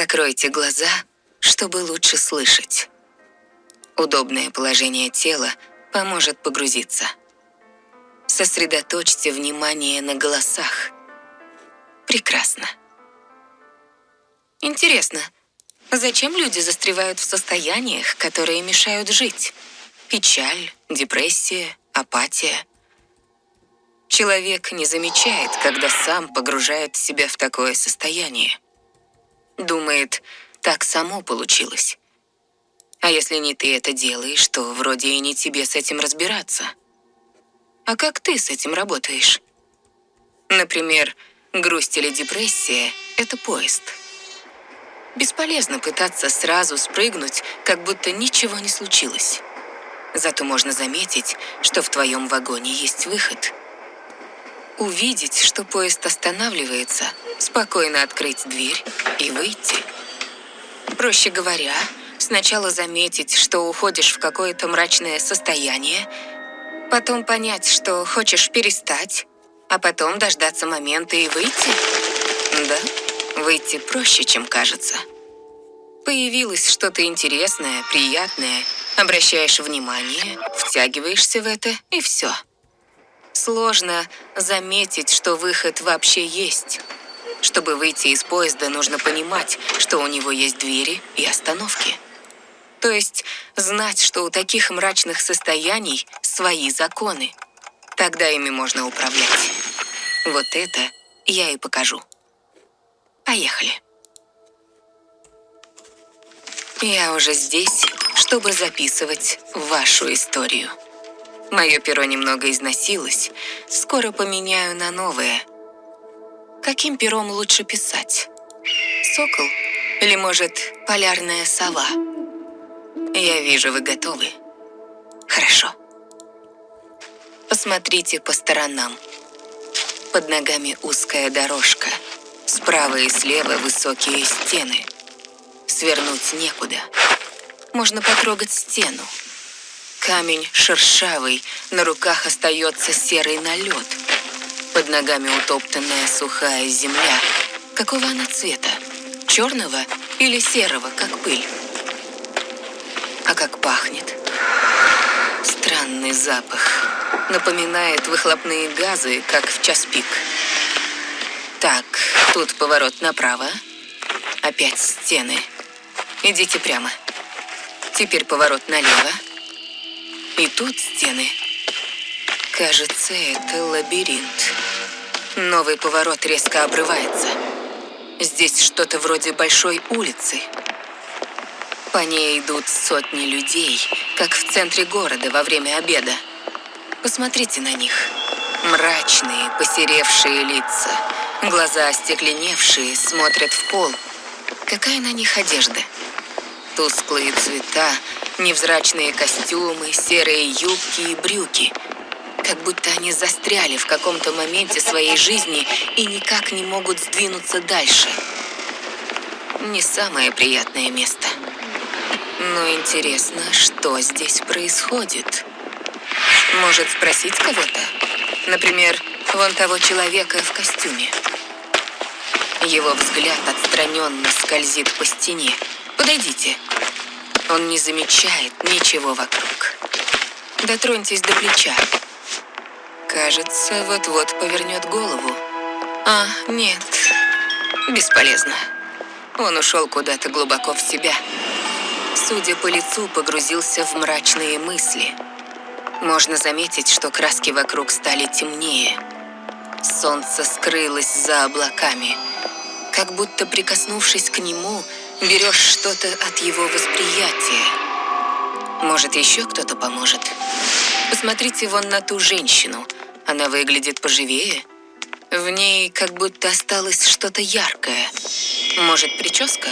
Закройте глаза, чтобы лучше слышать. Удобное положение тела поможет погрузиться. Сосредоточьте внимание на голосах. Прекрасно. Интересно, зачем люди застревают в состояниях, которые мешают жить? Печаль, депрессия, апатия. Человек не замечает, когда сам погружает себя в такое состояние. Думает, так само получилось. А если не ты это делаешь, то вроде и не тебе с этим разбираться. А как ты с этим работаешь? Например, грусть или депрессия – это поезд. Бесполезно пытаться сразу спрыгнуть, как будто ничего не случилось. Зато можно заметить, что в твоем вагоне есть выход. Увидеть, что поезд останавливается, спокойно открыть дверь и выйти. Проще говоря, Сначала заметить, что уходишь в какое-то мрачное состояние, потом понять, что хочешь перестать, а потом дождаться момента и выйти. Да, выйти проще, чем кажется. Появилось что-то интересное, приятное, обращаешь внимание, втягиваешься в это, и все. Сложно заметить, что выход вообще есть. Чтобы выйти из поезда, нужно понимать, что у него есть двери и остановки. То есть знать, что у таких мрачных состояний свои законы. Тогда ими можно управлять. Вот это я и покажу. Поехали. Я уже здесь, чтобы записывать вашу историю. Мое перо немного износилось, скоро поменяю на новое. Каким пером лучше писать? Сокол? Или, может, полярная сова? Я вижу, вы готовы. Хорошо. Посмотрите по сторонам. Под ногами узкая дорожка. Справа и слева высокие стены. Свернуть некуда. Можно потрогать стену. Камень шершавый, на руках остается серый налет. Под ногами утоптанная сухая земля. Какого она цвета? Черного или серого, как пыль? А как пахнет. Странный запах. Напоминает выхлопные газы, как в час пик. Так, тут поворот направо. Опять стены. Идите прямо. Теперь поворот налево. И тут стены. Кажется, это лабиринт. Новый поворот резко обрывается. Здесь что-то вроде большой улицы. По ней идут сотни людей, как в центре города во время обеда. Посмотрите на них. Мрачные, посеревшие лица, глаза остекленевшие, смотрят в пол. Какая на них одежда? Тусклые цвета, невзрачные костюмы, серые юбки и брюки. Как будто они застряли в каком-то моменте своей жизни и никак не могут сдвинуться дальше. Не самое приятное место. Но интересно, что здесь происходит? Может спросить кого-то? Например, вон того человека в костюме. Его взгляд отстраненно скользит по стене. Подойдите. Он не замечает ничего вокруг. Дотроньтесь до плеча. Кажется, вот-вот повернет голову. А, нет. Бесполезно. Он ушел куда-то глубоко в себя судя по лицу, погрузился в мрачные мысли. Можно заметить, что краски вокруг стали темнее. Солнце скрылось за облаками. Как будто прикоснувшись к нему, берешь что-то от его восприятия. Может, еще кто-то поможет? Посмотрите вон на ту женщину. Она выглядит поживее. В ней как будто осталось что-то яркое. Может, прическа?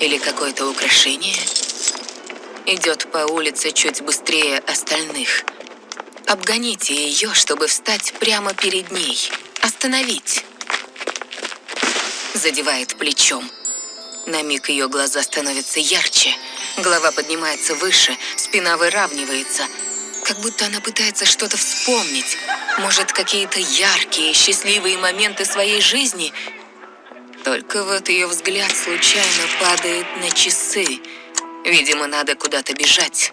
Или какое-то украшение? идет по улице чуть быстрее остальных. Обгоните ее, чтобы встать прямо перед ней. Остановить. Задевает плечом. На миг ее глаза становятся ярче. Голова поднимается выше, спина выравнивается. Как будто она пытается что-то вспомнить. Может, какие-то яркие, счастливые моменты своей жизни. Только вот ее взгляд случайно падает на часы. Видимо, надо куда-то бежать.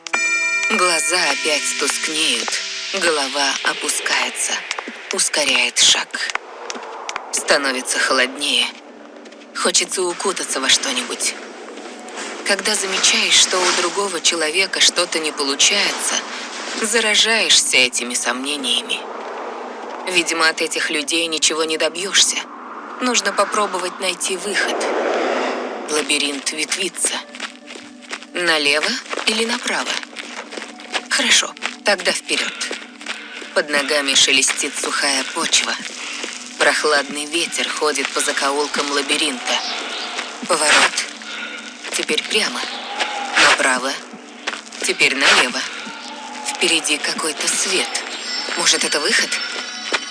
Глаза опять тускнеют, голова опускается, ускоряет шаг. Становится холоднее. Хочется укутаться во что-нибудь. Когда замечаешь, что у другого человека что-то не получается, заражаешься этими сомнениями. Видимо, от этих людей ничего не добьешься. Нужно попробовать найти выход. Лабиринт ветвится. Налево или направо? Хорошо, тогда вперед. Под ногами шелестит сухая почва. Прохладный ветер ходит по закоулкам лабиринта. Поворот. Теперь прямо. Направо. Теперь налево. Впереди какой-то свет. Может, это выход?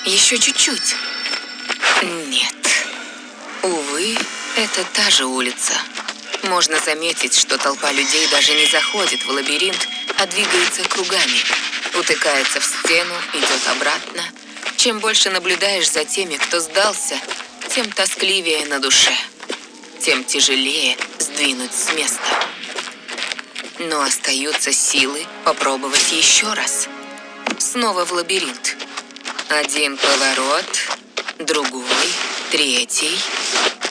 Еще чуть-чуть. Нет. Увы, это та же улица. Можно заметить, что толпа людей даже не заходит в лабиринт, а двигается кругами. Утыкается в стену, идет обратно. Чем больше наблюдаешь за теми, кто сдался, тем тоскливее на душе. Тем тяжелее сдвинуть с места. Но остаются силы попробовать еще раз. Снова в лабиринт. Один поворот, другой, третий.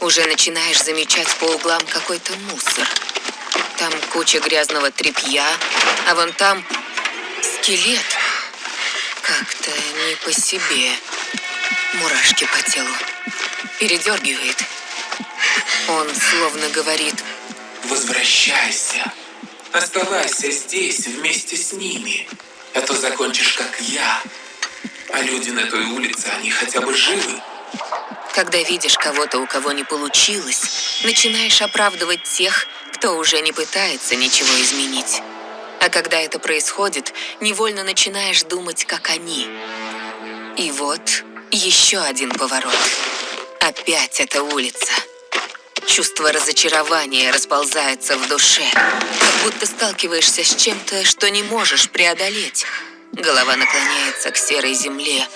Уже начинаешь замечать по углам какой-то мусор. Там куча грязного тряпья, а вон там скелет. Как-то не по себе. Мурашки по телу. Передергивает. Он словно говорит Возвращайся. Оставайся здесь вместе с ними. А то закончишь как я. А люди на той улице, они хотя бы живы. Когда видишь кого-то, у кого не получилось, начинаешь оправдывать тех, кто уже не пытается ничего изменить. А когда это происходит, невольно начинаешь думать, как они. И вот еще один поворот. Опять эта улица. Чувство разочарования расползается в душе, как будто сталкиваешься с чем-то, что не можешь преодолеть. Голова наклоняется к серой земле,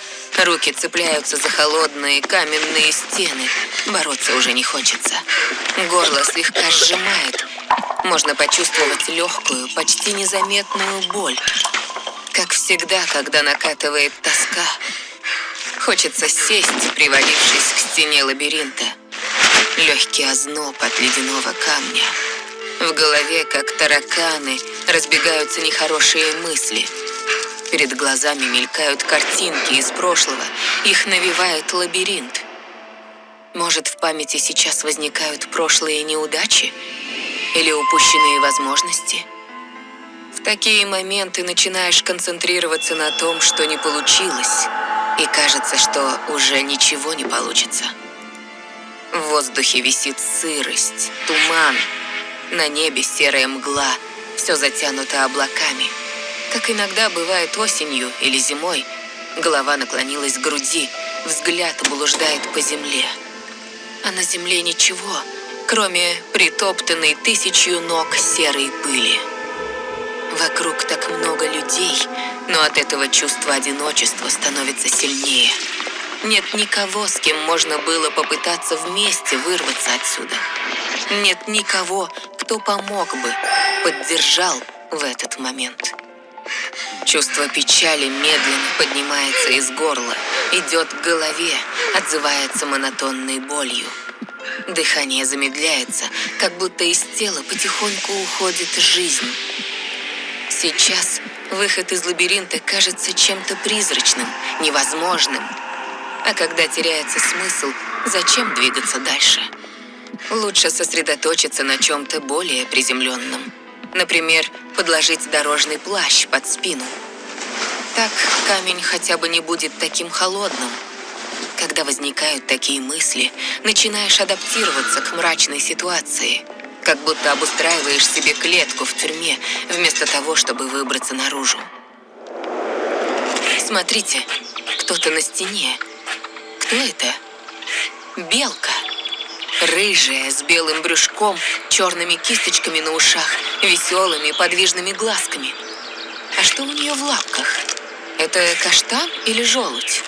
руки цепляются за холодные каменные стены. Бороться уже не хочется. Горло слегка сжимает. Можно почувствовать легкую, почти незаметную боль. Как всегда, когда накатывает тоска. Хочется сесть, привалившись к стене лабиринта. Легкий озноб от ледяного камня. В голове, как тараканы, разбегаются нехорошие мысли. Перед глазами мелькают картинки из прошлого, их навевает лабиринт. Может, в памяти сейчас возникают прошлые неудачи? Или упущенные возможности? В такие моменты начинаешь концентрироваться на том, что не получилось, и кажется, что уже ничего не получится. В воздухе висит сырость, туман. На небе серая мгла, все затянуто облаками. Как иногда бывает осенью или зимой, голова наклонилась к груди, взгляд блуждает по земле. А на земле ничего, кроме притоптанной тысячью ног серой пыли. Вокруг так много людей, но от этого чувство одиночества становится сильнее. Нет никого, с кем можно было попытаться вместе вырваться отсюда. Нет никого, кто помог бы, поддержал в этот момент. Чувство печали медленно поднимается из горла, идет к голове, отзывается монотонной болью. Дыхание замедляется, как будто из тела потихоньку уходит жизнь. Сейчас выход из лабиринта кажется чем-то призрачным, невозможным. А когда теряется смысл, зачем двигаться дальше? Лучше сосредоточиться на чем-то более приземленном. Например, подложить дорожный плащ под спину. Так камень хотя бы не будет таким холодным. Когда возникают такие мысли, начинаешь адаптироваться к мрачной ситуации. Как будто обустраиваешь себе клетку в тюрьме, вместо того, чтобы выбраться наружу. Смотрите, кто-то на стене. Кто это? Белка. Рыжая, с белым брюшком, черными кисточками на ушах, веселыми подвижными глазками. А что у нее в лапках? Это каштан или желудь?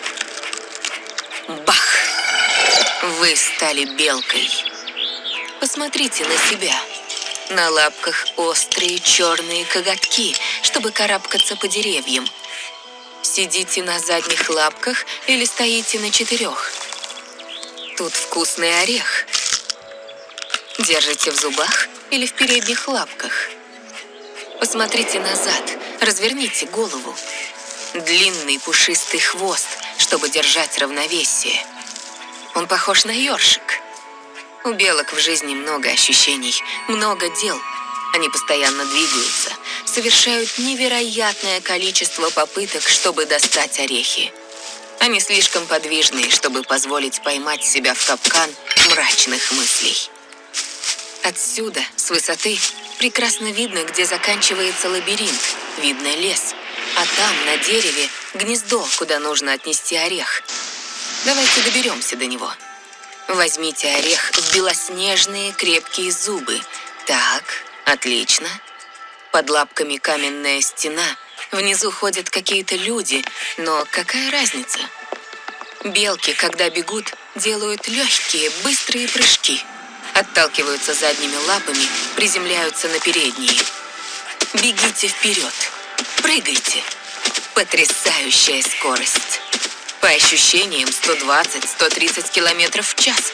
Бах! Вы стали белкой. Посмотрите на себя. На лапках острые черные коготки, чтобы карабкаться по деревьям. Сидите на задних лапках или стоите на четырех. Тут вкусный орех. Держите в зубах или в передних лапках. Посмотрите назад, разверните голову. Длинный пушистый хвост, чтобы держать равновесие. Он похож на ёршик. У белок в жизни много ощущений, много дел. Они постоянно двигаются, совершают невероятное количество попыток, чтобы достать орехи. Они слишком подвижные, чтобы позволить поймать себя в капкан мрачных мыслей. Отсюда, с высоты, прекрасно видно, где заканчивается лабиринт, видно лес, а там, на дереве, гнездо, куда нужно отнести орех. Давайте доберемся до него. Возьмите орех в белоснежные крепкие зубы. Так, отлично. Под лапками каменная стена. Внизу ходят какие-то люди, но какая разница? Белки, когда бегут, делают легкие, быстрые прыжки. Отталкиваются задними лапами, приземляются на передние. Бегите вперед. Прыгайте. Потрясающая скорость. По ощущениям 120-130 километров в час.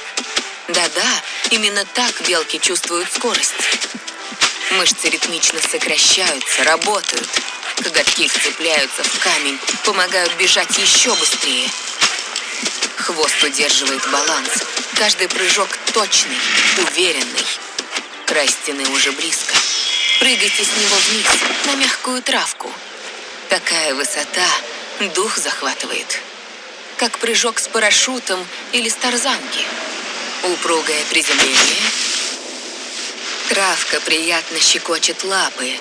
Да-да, именно так белки чувствуют скорость. Мышцы ритмично сокращаются, работают. Коготки вцепляются в камень, помогают бежать еще быстрее. Хвост удерживает баланс. Каждый прыжок точный, уверенный. Край стены уже близко. Прыгайте с него вниз, на мягкую травку. Такая высота дух захватывает. Как прыжок с парашютом или с тарзанки. Упругое приземление. Травка приятно щекочет лапы.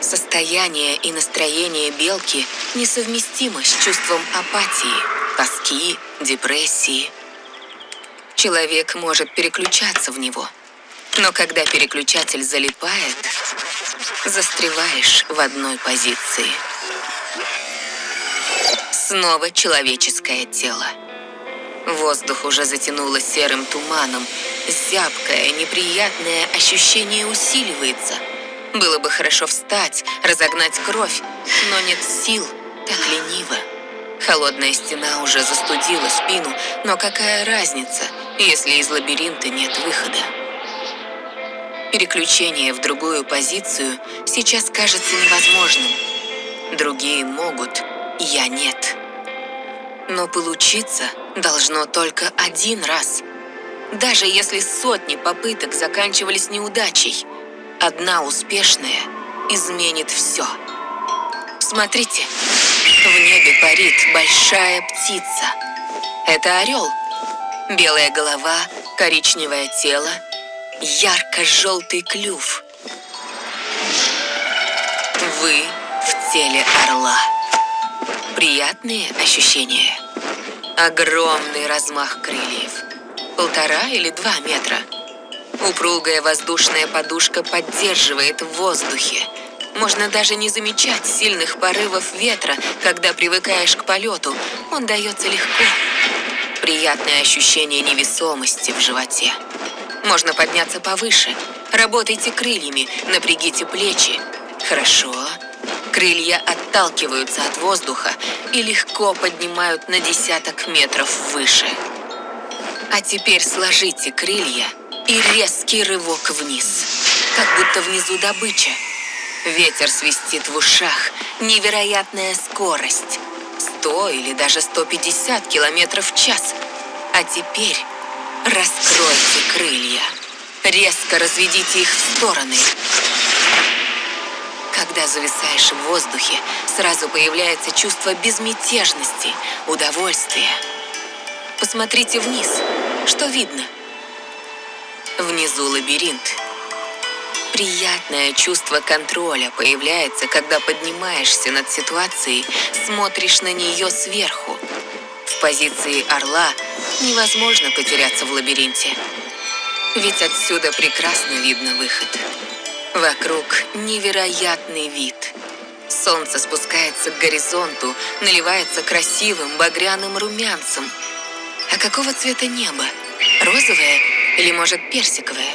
Состояние и настроение белки несовместимо с чувством апатии, тоски, депрессии. Человек может переключаться в него. Но когда переключатель залипает, застреваешь в одной позиции. Снова человеческое тело. Воздух уже затянуло серым туманом. Зябкое, неприятное ощущение усиливается. Было бы хорошо встать, разогнать кровь, но нет сил, так лениво. Холодная стена уже застудила спину, но какая разница, если из лабиринта нет выхода? Переключение в другую позицию сейчас кажется невозможным. Другие могут, я нет. Но получиться должно только один раз. Даже если сотни попыток заканчивались неудачей, одна успешная изменит все. Смотрите, в небе парит большая птица. Это орел. Белая голова, коричневое тело, ярко-желтый клюв. Вы в теле орла. Приятные ощущения. Огромный размах крыльев. Полтора или два метра. Упругая воздушная подушка поддерживает в воздухе. Можно даже не замечать сильных порывов ветра, когда привыкаешь к полету. Он дается легко. Приятное ощущение невесомости в животе. Можно подняться повыше. Работайте крыльями, напрягите плечи. Хорошо. Крылья отталкиваются от воздуха и легко поднимают на десяток метров выше. А теперь сложите крылья и резкий рывок вниз. Как будто внизу добыча. Ветер свистит в ушах. Невероятная скорость. 100 или даже 150 километров в час. А теперь Раскройте крылья. Резко разведите их в стороны. Когда зависаешь в воздухе, сразу появляется чувство безмятежности, удовольствия. Посмотрите вниз. Что видно? Внизу лабиринт. Приятное чувство контроля появляется, когда поднимаешься над ситуацией, смотришь на нее сверху. В позиции орла невозможно потеряться в лабиринте. Ведь отсюда прекрасно видно выход. Вокруг невероятный вид. Солнце спускается к горизонту, наливается красивым багряным румянцем. А какого цвета небо? Розовое или, может, персиковое?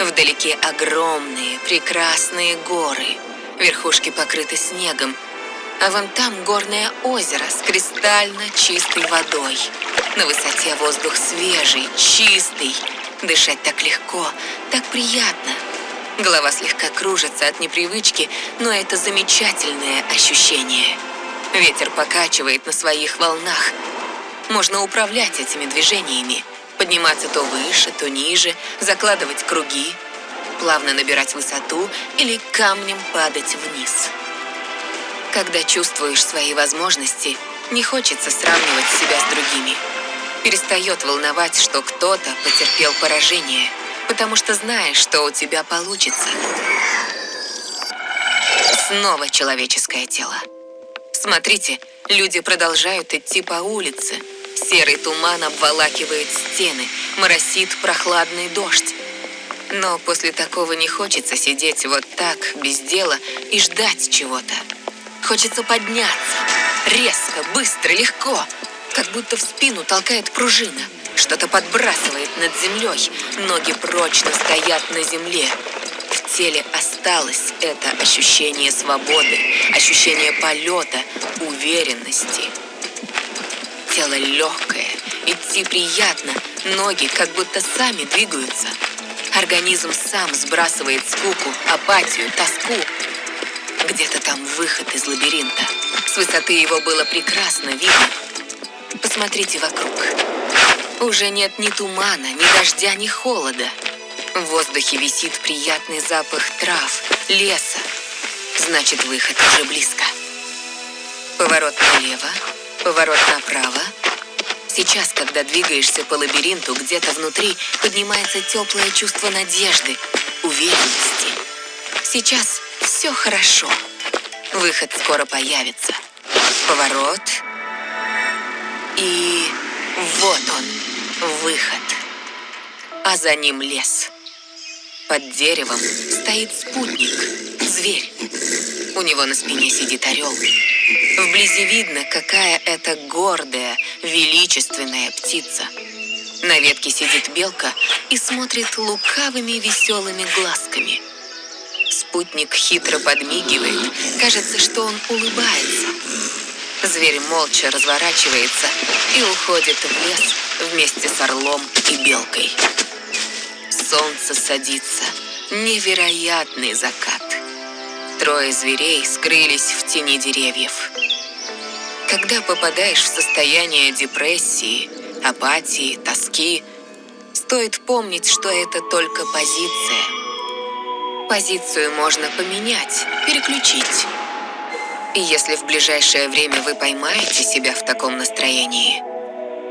Вдалеке огромные, прекрасные горы. Верхушки покрыты снегом. А вон там горное озеро с кристально чистой водой. На высоте воздух свежий, чистый. Дышать так легко, так приятно. Голова слегка кружится от непривычки, но это замечательное ощущение. Ветер покачивает на своих волнах. Можно управлять этими движениями. Подниматься то выше, то ниже, закладывать круги, плавно набирать высоту или камнем падать вниз. Когда чувствуешь свои возможности, не хочется сравнивать себя с другими. Перестает волновать, что кто-то потерпел поражение, потому что знаешь, что у тебя получится. Снова человеческое тело. Смотрите, люди продолжают идти по улице. Серый туман обволакивает стены, моросит прохладный дождь. Но после такого не хочется сидеть вот так, без дела, и ждать чего-то. Хочется подняться. Резко, быстро, легко. Как будто в спину толкает пружина. Что-то подбрасывает над землей. Ноги прочно стоят на земле. В теле осталось это ощущение свободы, ощущение полета, уверенности. Тело легкое, идти приятно, ноги как будто сами двигаются. Организм сам сбрасывает скуку, апатию, тоску. Где-то там выход из лабиринта. С высоты его было прекрасно видно. Посмотрите вокруг. Уже нет ни тумана, ни дождя, ни холода. В воздухе висит приятный запах трав, леса. Значит, выход уже близко. Поворот налево, поворот направо. Сейчас, когда двигаешься по лабиринту, где-то внутри поднимается теплое чувство надежды, уверенности. Сейчас все хорошо. Выход скоро появится. Поворот. И вот он, выход. А за ним лес. Под деревом стоит спутник, зверь. У него на спине сидит орел. Вблизи видно, какая это гордая, величественная птица. На ветке сидит белка и смотрит лукавыми веселыми глазками. Спутник хитро подмигивает. Кажется, что он улыбается. Зверь молча разворачивается и уходит в лес вместе с орлом и белкой. Солнце садится. Невероятный закат. Трое зверей скрылись в тени деревьев. Когда попадаешь в состояние депрессии, апатии, тоски, стоит помнить, что это только позиция. Позицию можно поменять, переключить. И если в ближайшее время вы поймаете себя в таком настроении,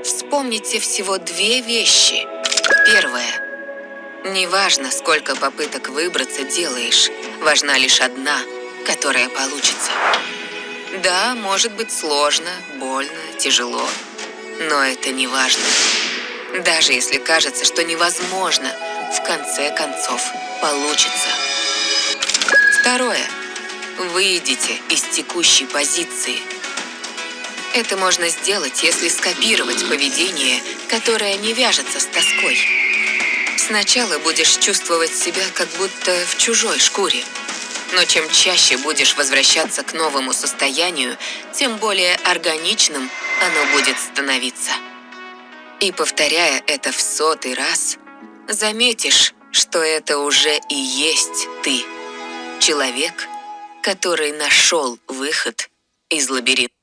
вспомните всего две вещи. Первое. Неважно, сколько попыток выбраться делаешь, важна лишь одна, которая получится. Да, может быть сложно, больно, тяжело, но это не важно. Даже если кажется, что невозможно, в конце концов получится. Второе. Выйдите из текущей позиции. Это можно сделать, если скопировать поведение, которое не вяжется с тоской. Сначала будешь чувствовать себя как будто в чужой шкуре. Но чем чаще будешь возвращаться к новому состоянию, тем более органичным оно будет становиться. И повторяя это в сотый раз, заметишь, что это уже и есть ты. Человек, который нашел выход из лабиринта.